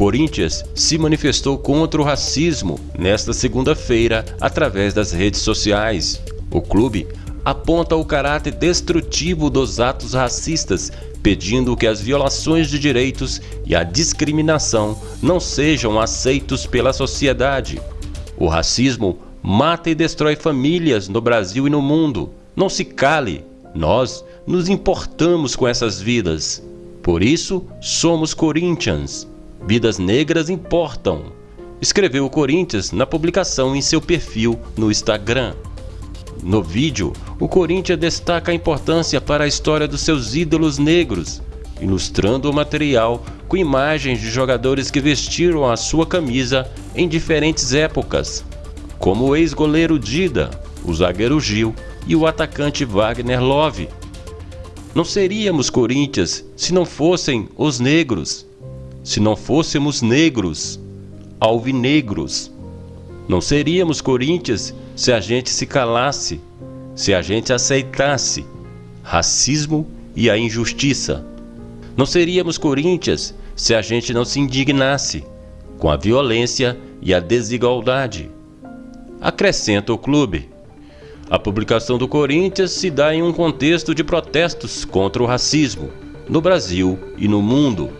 Corinthians se manifestou contra o racismo nesta segunda-feira através das redes sociais. O clube aponta o caráter destrutivo dos atos racistas, pedindo que as violações de direitos e a discriminação não sejam aceitos pela sociedade. O racismo mata e destrói famílias no Brasil e no mundo. Não se cale, nós nos importamos com essas vidas. Por isso, somos Corinthians. Vidas negras importam. Escreveu o Corinthians na publicação em seu perfil no Instagram. No vídeo, o Corinthians destaca a importância para a história dos seus ídolos negros, ilustrando o material com imagens de jogadores que vestiram a sua camisa em diferentes épocas, como o ex-goleiro Dida, o zagueiro Gil e o atacante Wagner Love. Não seríamos Corinthians se não fossem os negros se não fôssemos negros, alvinegros. Não seríamos Corinthians se a gente se calasse, se a gente aceitasse racismo e a injustiça. Não seríamos Corinthians se a gente não se indignasse com a violência e a desigualdade. Acrescenta o clube. A publicação do Corinthians se dá em um contexto de protestos contra o racismo no Brasil e no mundo.